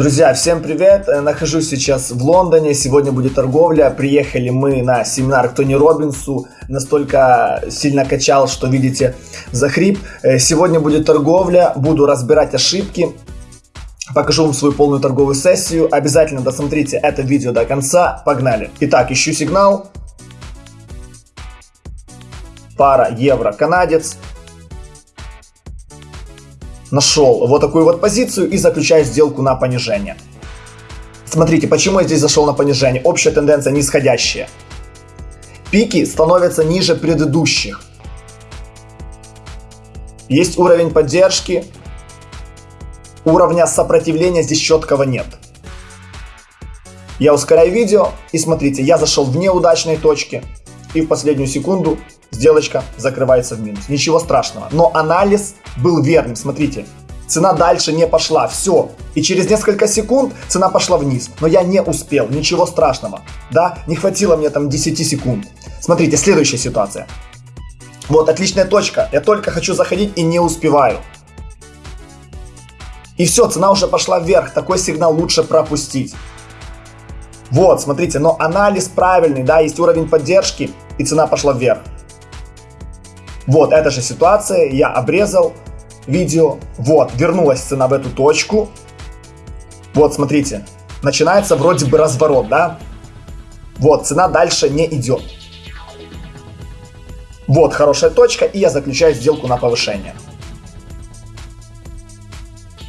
Друзья, всем привет! Э, нахожусь сейчас в Лондоне, сегодня будет торговля. Приехали мы на семинар к Тони Робинсу. Настолько сильно качал, что видите, захрип. Э, сегодня будет торговля, буду разбирать ошибки. Покажу вам свою полную торговую сессию. Обязательно досмотрите это видео до конца. Погнали! Итак, ищу сигнал. Пара евро-канадец нашел вот такую вот позицию и заключаю сделку на понижение. Смотрите, почему я здесь зашел на понижение. Общая тенденция нисходящая. Пики становятся ниже предыдущих. Есть уровень поддержки. Уровня сопротивления здесь четкого нет. Я ускоряю видео и смотрите, я зашел в неудачной точке и в последнюю секунду сделочка закрывается в минус. Ничего страшного. Но анализ был верным. Смотрите, цена дальше не пошла. Все. И через несколько секунд цена пошла вниз. Но я не успел. Ничего страшного. Да, не хватило мне там 10 секунд. Смотрите, следующая ситуация. Вот, отличная точка. Я только хочу заходить и не успеваю. И все, цена уже пошла вверх. Такой сигнал лучше пропустить. Вот, смотрите, но анализ правильный, да, есть уровень поддержки, и цена пошла вверх. Вот, эта же ситуация, я обрезал видео, вот, вернулась цена в эту точку. Вот, смотрите, начинается вроде бы разворот, да? Вот, цена дальше не идет. Вот, хорошая точка, и я заключаю сделку на повышение.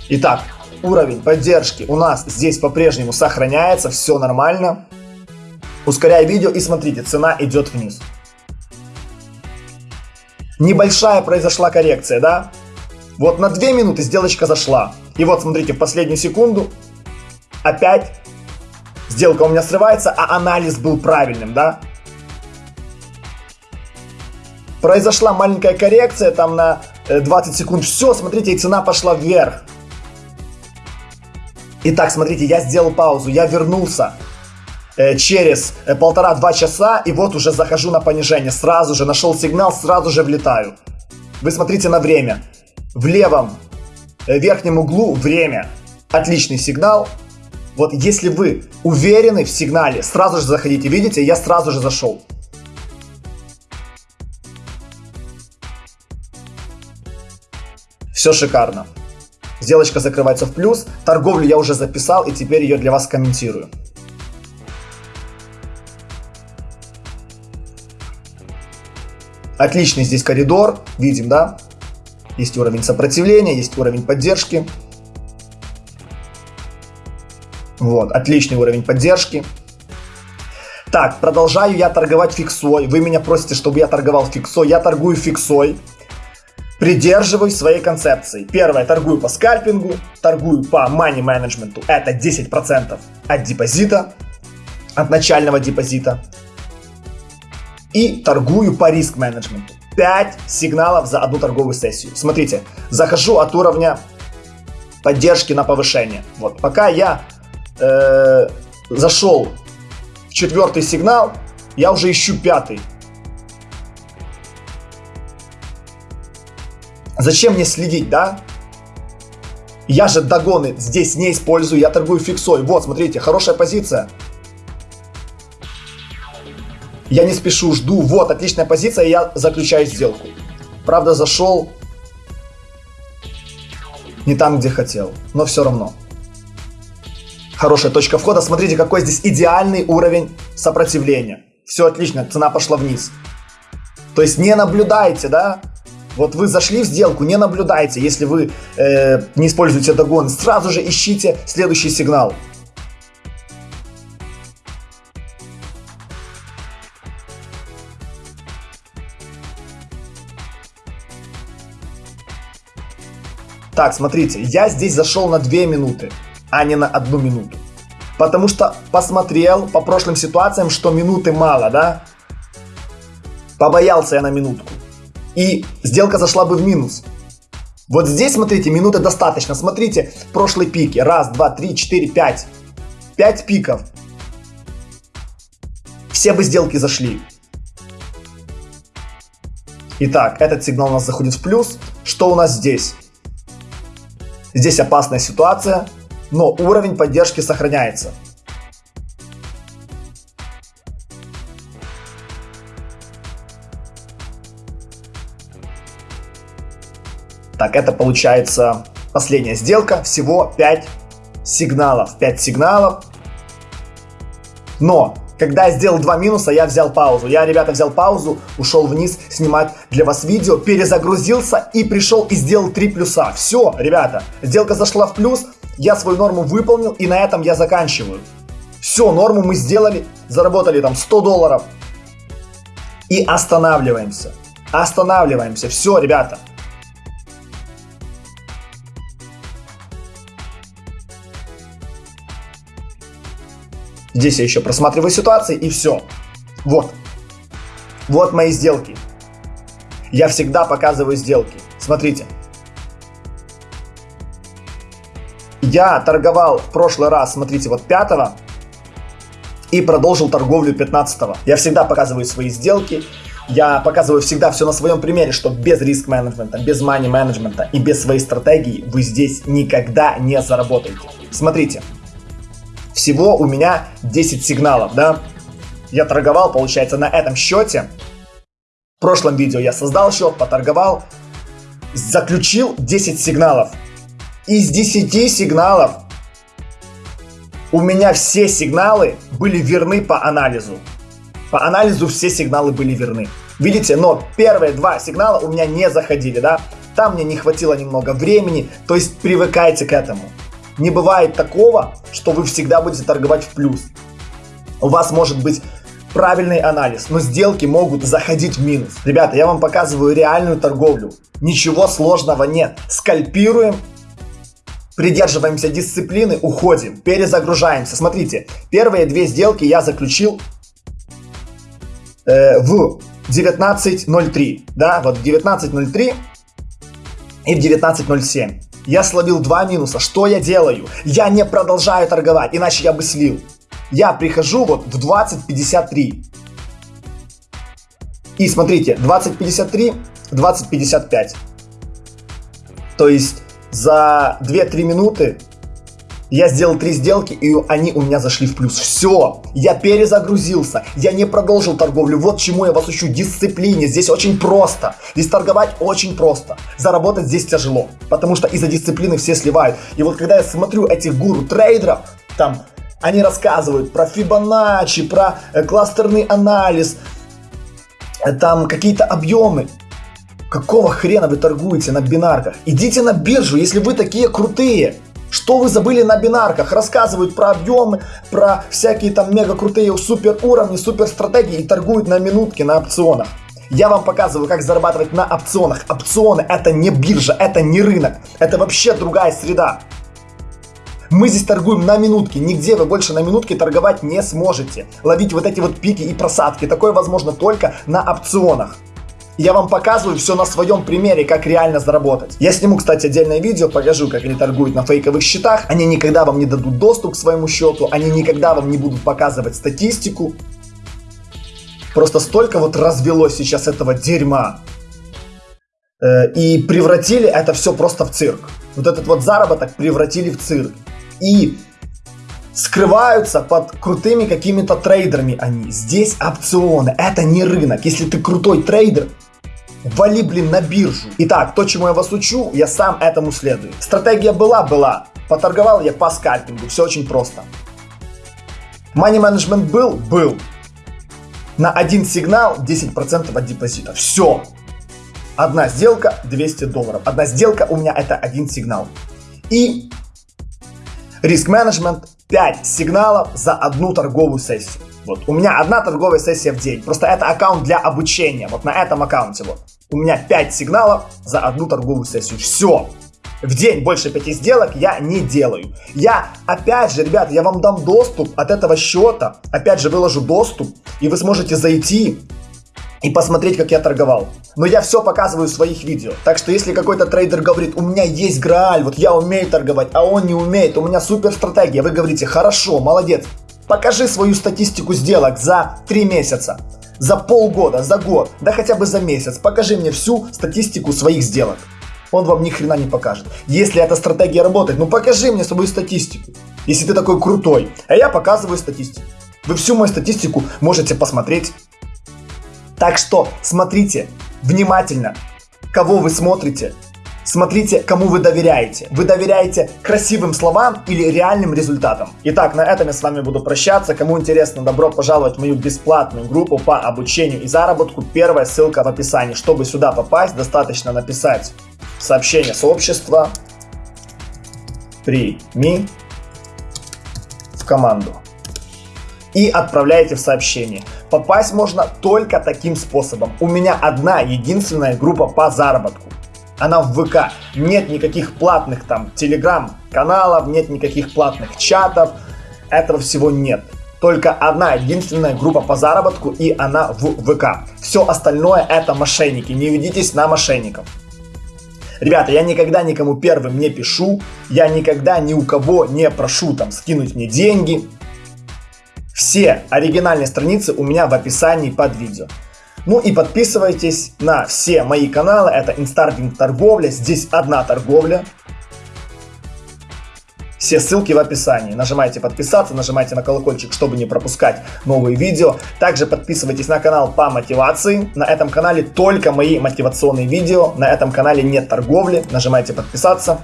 Итак, уровень поддержки у нас здесь по-прежнему сохраняется, все нормально. Ускоряю видео и смотрите, цена идет вниз небольшая произошла коррекция, да? Вот на 2 минуты сделочка зашла. И вот смотрите, в последнюю секунду опять сделка у меня срывается, а анализ был правильным, да? Произошла маленькая коррекция там на 20 э, секунд. Все, смотрите, и цена пошла вверх. Итак, смотрите, я сделал паузу, я вернулся. Э, через э, полтора-два часа, и вот уже захожу на понижение. Сразу же нашел сигнал, сразу же влетаю. Вы смотрите на время. В левом э, верхнем углу время. Отличный сигнал. Вот если вы уверены в сигнале, сразу же заходите. Видите, я сразу же зашел. Все шикарно. Сделочка закрывается в плюс. Торговлю я уже записал и теперь ее для вас комментирую. Отличный здесь коридор, видим, да? Есть уровень сопротивления, есть уровень поддержки. Вот, отличный уровень поддержки. Так, продолжаю я торговать фиксой. Вы меня просите, чтобы я торговал фиксой. Я торгую фиксой. Придерживаюсь своей концепции. Первое, торгую по скальпингу, торгую по money менеджменту. Это 10% от депозита, от начального депозита и торгую по риск-менеджменту. 5 сигналов за одну торговую сессию. Смотрите, захожу от уровня поддержки на повышение. Вот, пока я э, зашел в четвертый сигнал, я уже ищу пятый. Зачем мне следить, да? Я же догоны здесь не использую, я торгую фиксой. Вот, смотрите, хорошая позиция. Я не спешу, жду. Вот, отличная позиция, я заключаю сделку. Правда, зашел не там, где хотел, но все равно. Хорошая точка входа. Смотрите, какой здесь идеальный уровень сопротивления. Все отлично, цена пошла вниз. То есть не наблюдайте, да? Вот вы зашли в сделку, не наблюдайте, если вы э, не используете догон. Сразу же ищите следующий сигнал. Так, смотрите, я здесь зашел на 2 минуты, а не на 1 минуту. Потому что посмотрел по прошлым ситуациям, что минуты мало, да? Побоялся я на минутку. И сделка зашла бы в минус. Вот здесь, смотрите, минуты достаточно. Смотрите, прошлые пики. Раз, два, три, четыре, пять. Пять пиков. Все бы сделки зашли. Итак, этот сигнал у нас заходит в плюс. Что у нас здесь? Здесь опасная ситуация. но уровень поддержки сохраняется. Так, это получается последняя сделка. Всего 5 сигналов. 5 сигналов. Но, когда я сделал два минуса, я взял паузу. Я, ребята, взял паузу, ушел вниз снимать для вас видео, перезагрузился и пришел и сделал три плюса. Все, ребята, сделка зашла в плюс, я свою норму выполнил и на этом я заканчиваю. Все, норму мы сделали, заработали там 100 долларов. И останавливаемся. Останавливаемся. Все, ребята. Здесь я еще просматриваю ситуации и все. Вот. Вот мои сделки. Я всегда показываю сделки. Смотрите. Я торговал в прошлый раз, смотрите, вот 5 и продолжил торговлю 15 -го. Я всегда показываю свои сделки. Я показываю всегда все на своем примере, что без риск менеджмента, без money менеджмента и без своей стратегии вы здесь никогда не заработаете. Смотрите, всего у меня 10 сигналов, да? Я торговал, получается, на этом счете. В прошлом видео я создал счет, поторговал, заключил 10 сигналов. Из 10 сигналов у меня все сигналы были верны по анализу. По анализу все сигналы были верны. Видите, но первые два сигнала у меня не заходили, да? Там мне не хватило немного времени, то есть привыкайте к этому. Не бывает такого, что вы всегда будете торговать в плюс. У вас может быть правильный анализ, но сделки могут заходить в минус. Ребята, я вам показываю реальную торговлю. Ничего сложного нет. Скальпируем, придерживаемся дисциплины, уходим, перезагружаемся. Смотрите, первые две сделки я заключил э, в 19.03. Да, вот 19.03 и в 19.07. Я словил два минуса. Что я делаю? Я не продолжаю торговать, иначе я бы слил. Я прихожу вот в 20.53. И смотрите, 20.53, 20.55. То есть за 2-3 минуты я сделал три сделки, и они у меня зашли в плюс. Все, я перезагрузился, я не продолжил торговлю. Вот чему я вас учу, дисциплине. Здесь очень просто. Здесь торговать очень просто. Заработать здесь тяжело, потому что из-за дисциплины все сливают. И вот когда я смотрю этих гуру трейдеров, там они рассказывают про Фибоначчи, про э, кластерный анализ, э, там какие-то объемы. Какого хрена вы торгуете на бинарках? Идите на биржу, если вы такие крутые. Что вы забыли на бинарках? Рассказывают про объемы, про всякие там мега крутые супер уровни, супер стратегии и торгуют на минутки на опционах. Я вам показываю, как зарабатывать на опционах. Опционы это не биржа, это не рынок, это вообще другая среда. Мы здесь торгуем на минутки, нигде вы больше на минутке торговать не сможете. Ловить вот эти вот пики и просадки, такое возможно только на опционах. Я вам показываю все на своем примере, как реально заработать. Я сниму, кстати, отдельное видео, покажу, как они торгуют на фейковых счетах. Они никогда вам не дадут доступ к своему счету, они никогда вам не будут показывать статистику. Просто столько вот развелось сейчас этого дерьма. Э, и превратили это все просто в цирк. Вот этот вот заработок превратили в цирк. И скрываются под крутыми какими-то трейдерами они. Здесь опционы, это не рынок. Если ты крутой трейдер, вали, блин, на биржу. Итак, то, чему я вас учу, я сам этому следую. Стратегия была, была. Поторговал я по скальпингу, все очень просто. Money management был? Был. На один сигнал 10% от депозита. Все. Одна сделка 200 долларов. Одна сделка у меня это один сигнал. И риск менеджмент 5 сигналов за одну торговую сессию. Вот, у меня одна торговая сессия в день. Просто это аккаунт для обучения. Вот на этом аккаунте вот. У меня 5 сигналов за одну торговую сессию. Все. В день больше 5 сделок я не делаю. Я, опять же, ребят, я вам дам доступ от этого счета. Опять же, выложу доступ. И вы сможете зайти и посмотреть, как я торговал. Но я все показываю в своих видео. Так что если какой-то трейдер говорит, у меня есть Грааль, вот я умею торговать, а он не умеет, у меня супер стратегия, вы говорите, хорошо, молодец, покажи свою статистику сделок за 3 месяца, за полгода, за год, да хотя бы за месяц, покажи мне всю статистику своих сделок. он вам ни хрена не покажет. Если эта стратегия работает, ну покажи мне свою статистику. Если ты такой крутой, а я показываю статистику. Вы всю мою статистику можете посмотреть. Так что смотрите внимательно, кого вы смотрите, Смотрите, кому вы доверяете. Вы доверяете красивым словам или реальным результатам. Итак, на этом я с вами буду прощаться. Кому интересно, добро пожаловать в мою бесплатную группу по обучению и заработку. Первая ссылка в описании. Чтобы сюда попасть, достаточно написать сообщение сообщества «Прими в команду» и отправляете в сообщение. Попасть можно только таким способом. У меня одна единственная группа по заработку она в ВК. Нет никаких платных там телеграм-каналов, нет никаких платных чатов. Этого всего нет. Только одна единственная группа по заработку и она в ВК. Все остальное это мошенники. Не ведитесь на мошенников. Ребята, я никогда никому первым не пишу, я никогда ни у кого не прошу там скинуть мне деньги. Все оригинальные страницы у меня в описании под видео. Ну и подписывайтесь на все мои каналы. Это Инстардинг торговля. Здесь одна торговля. Все ссылки в описании. Нажимайте подписаться, нажимайте на колокольчик, чтобы не пропускать новые видео. Также подписывайтесь на канал по мотивации. На этом канале только мои мотивационные видео. На этом канале нет торговли. Нажимайте подписаться.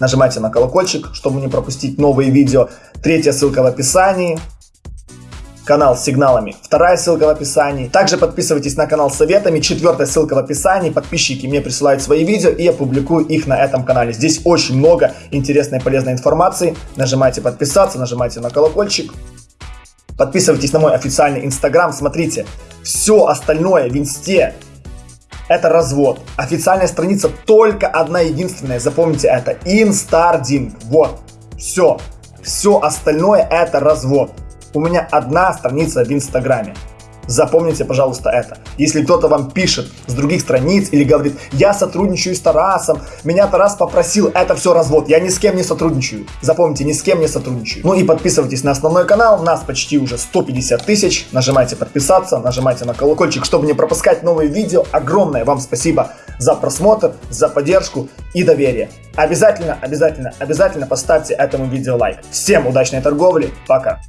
Нажимайте на колокольчик, чтобы не пропустить новые видео. Третья ссылка в описании канал с сигналами. Вторая ссылка в описании. Также подписывайтесь на канал с советами. Четвертая ссылка в описании. Подписчики мне присылают свои видео и я публикую их на этом канале. Здесь очень много интересной и полезной информации. Нажимайте подписаться, нажимайте на колокольчик. Подписывайтесь на мой официальный инстаграм. Смотрите, все остальное в инсте это развод. Официальная страница только одна единственная. Запомните это. Инстардинг. Вот. Все. Все остальное это развод. У меня одна страница в Инстаграме. Запомните, пожалуйста, это. Если кто-то вам пишет с других страниц или говорит, я сотрудничаю с Тарасом, меня Тарас попросил, это все развод, я ни с кем не сотрудничаю. Запомните, ни с кем не сотрудничаю. Ну и подписывайтесь на основной канал, у нас почти уже 150 тысяч. Нажимайте подписаться, нажимайте на колокольчик, чтобы не пропускать новые видео. Огромное вам спасибо за просмотр, за поддержку и доверие. Обязательно, обязательно, обязательно поставьте этому видео лайк. Всем удачной торговли, пока!